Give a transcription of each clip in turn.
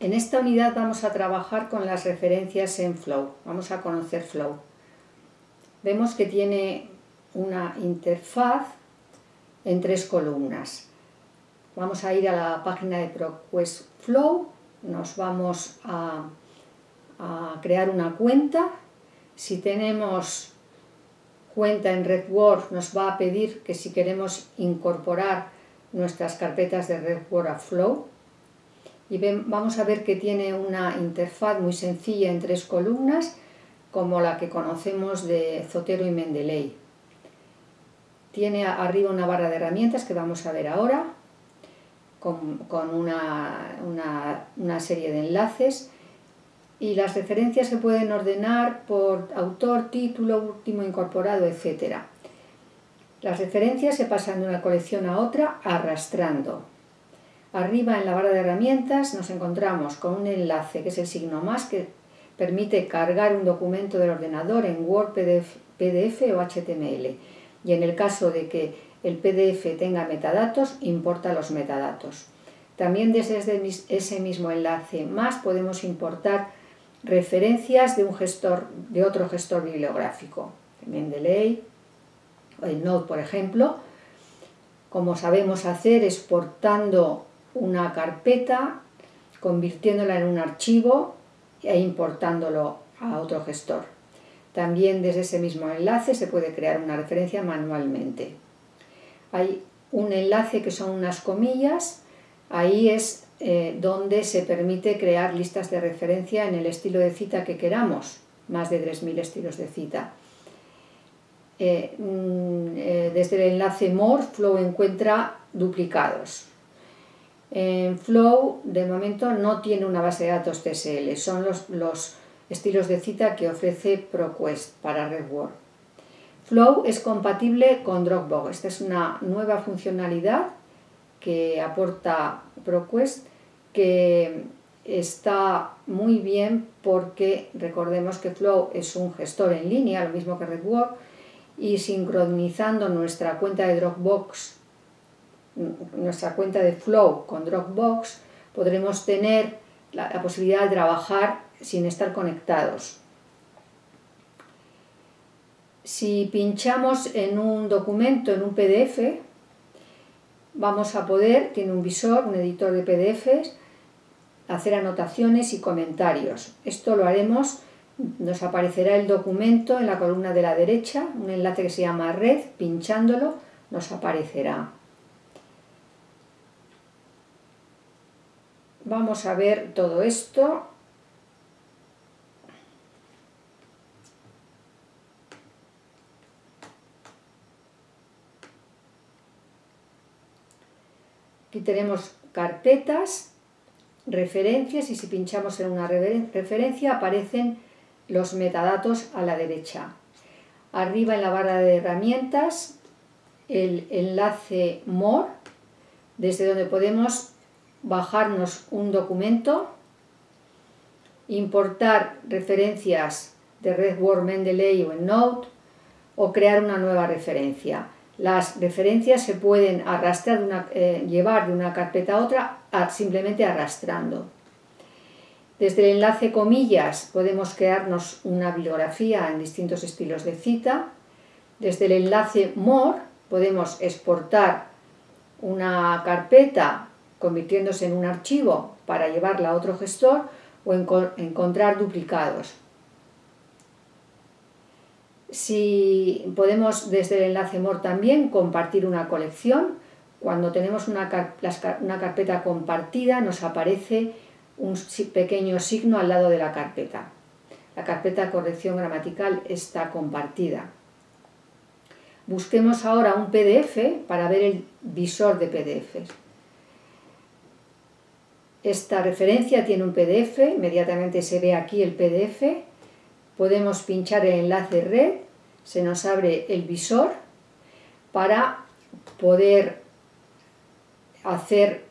En esta unidad vamos a trabajar con las referencias en Flow. Vamos a conocer Flow. Vemos que tiene una interfaz en tres columnas. Vamos a ir a la página de ProQuest Flow, nos vamos a, crear una cuenta. Si tenemos cuenta en RedWord nos va a pedir que si queremos incorporar nuestras carpetas de RedWord a Flow, y vamos a ver que tiene una interfaz muy sencilla en tres columnas como la que conocemos de Zotero y Mendeley. Tiene arriba una barra de herramientas que vamos a ver ahora con, una, una serie de enlaces y las referencias se pueden ordenar por autor, título, último incorporado, etc. Las referencias se pasan de una colección a otra arrastrando. Arriba en la barra de herramientas nos encontramos con un enlace que es el signo más que permite cargar un documento del ordenador en Word, PDF, o HTML. Y en el caso de que el PDF tenga metadatos, importa los metadatos. También desde ese mismo enlace más podemos importar referencias de un gestor, de otro gestor bibliográfico, Mendeley, el Node por ejemplo, como sabemos hacer exportando una carpeta, convirtiéndola en un archivo e importándolo a otro gestor. También desde ese mismo enlace se puede crear una referencia manualmente. Hay un enlace que son unas comillas, ahí es eh, donde se permite crear listas de referencia en el estilo de cita que queramos, más de 3.000 estilos de cita. Eh, mm, eh, desde el enlace More, Flow encuentra duplicados. En Flow, de momento, no tiene una base de datos TSL, son los, estilos de cita que ofrece ProQuest para RedWord. Flow es compatible con Dropbox. Esta es una nueva funcionalidad que aporta ProQuest que está muy bien porque recordemos que Flow es un gestor en línea, lo mismo que RedWord, y sincronizando nuestra cuenta de Dropbox nuestra cuenta de Flow con Dropbox, podremos tener la, posibilidad de trabajar sin estar conectados. Si pinchamos en un documento, en un PDF, vamos a poder, tiene un visor, un editor de PDFs, hacer anotaciones y comentarios. Esto lo haremos, nos aparecerá el documento en la columna de la derecha, un enlace que se llama red, pinchándolo nos aparecerá. Vamos a ver todo esto. Aquí tenemos carpetas, referencias y si pinchamos en una referencia aparecen los metadatos a la derecha. Arriba en la barra de herramientas el enlace More, desde donde podemos bajarnos un documento, importar referencias de RedWord, Mendeley o EndNote o crear una nueva referencia. Las referencias se pueden arrastrar, eh, llevar de una carpeta a otra simplemente arrastrando. Desde el enlace comillas podemos crearnos una bibliografía en distintos estilos de cita. Desde el enlace more podemos exportar una carpeta convirtiéndose en un archivo para llevarla a otro gestor o encontrar duplicados. Si podemos desde el enlace MOR también compartir una colección, cuando tenemos una, una carpeta compartida nos aparece un pequeño signo al lado de la carpeta. La carpeta corrección gramatical está compartida. Busquemos ahora un PDF para ver el visor de PDFs. Esta referencia tiene un PDF, inmediatamente se ve aquí el PDF, podemos pinchar el enlace red, se nos abre el visor para poder hacer,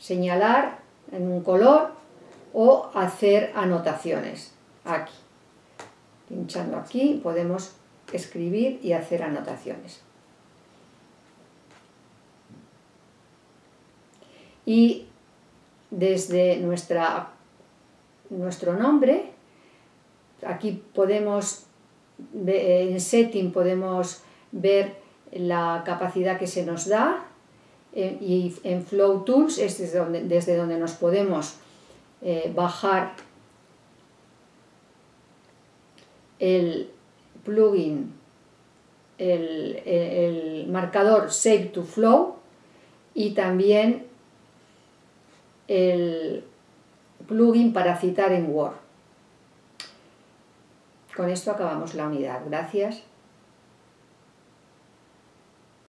señalar en un color o hacer anotaciones. Aquí, pinchando aquí podemos escribir y hacer anotaciones. Y desde nuestra, nuestro nombre, aquí podemos, en Setting podemos ver la capacidad que se nos da eh, y en Flow Tools es desde donde, desde donde nos podemos eh, bajar el plugin, el, marcador Save to Flow y también el plugin para citar en Word. Con esto acabamos la unidad. Gracias.